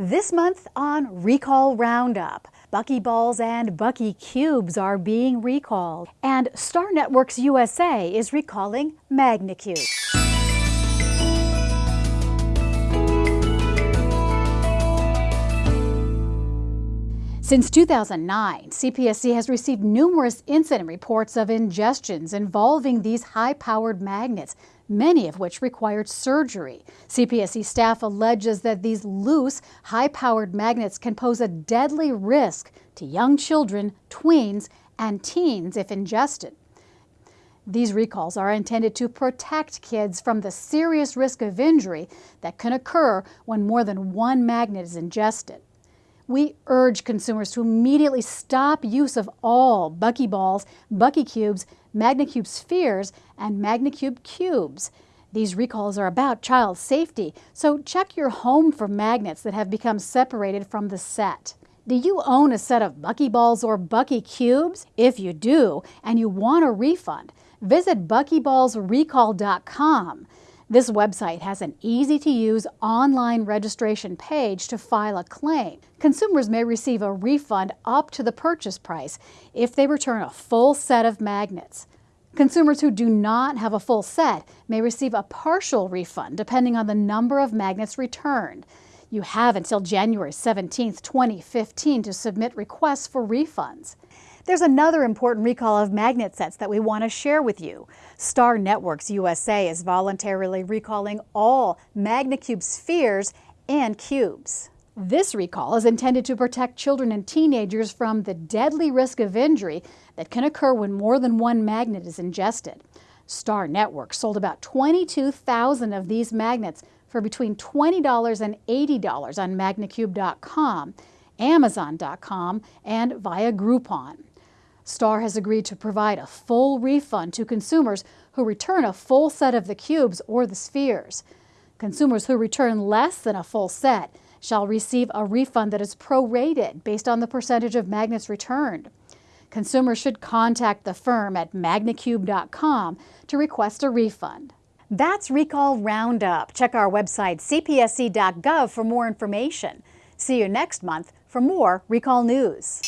This month on Recall Roundup, Buckyballs and Bucky Cubes are being recalled, and Star Networks USA is recalling MagnaCube. Since 2009, CPSC has received numerous incident reports of ingestions involving these high-powered magnets, many of which required surgery. CPSC staff alleges that these loose, high-powered magnets can pose a deadly risk to young children, tweens, and teens if ingested. These recalls are intended to protect kids from the serious risk of injury that can occur when more than one magnet is ingested we urge consumers to immediately stop use of all Buckyballs, Bucky Cubes, MagnaCube Spheres, and MagnaCube Cubes. These recalls are about child safety, so check your home for magnets that have become separated from the set. Do you own a set of Buckyballs or Bucky Cubes? If you do, and you want a refund, visit buckyballsrecall.com. This website has an easy-to-use online registration page to file a claim. Consumers may receive a refund up to the purchase price if they return a full set of magnets. Consumers who do not have a full set may receive a partial refund depending on the number of magnets returned. You have until January 17, 2015 to submit requests for refunds. There's another important recall of magnet sets that we want to share with you. Star Networks USA is voluntarily recalling all MagnaCube spheres and cubes. This recall is intended to protect children and teenagers from the deadly risk of injury that can occur when more than one magnet is ingested. Star Networks sold about 22,000 of these magnets for between $20 and $80 on magnacube.com, amazon.com, and via Groupon. Star has agreed to provide a full refund to consumers who return a full set of the cubes or the spheres. Consumers who return less than a full set shall receive a refund that is prorated based on the percentage of magnets returned. Consumers should contact the firm at magnacube.com to request a refund. That's Recall Roundup. Check our website cpsc.gov for more information. See you next month for more Recall News.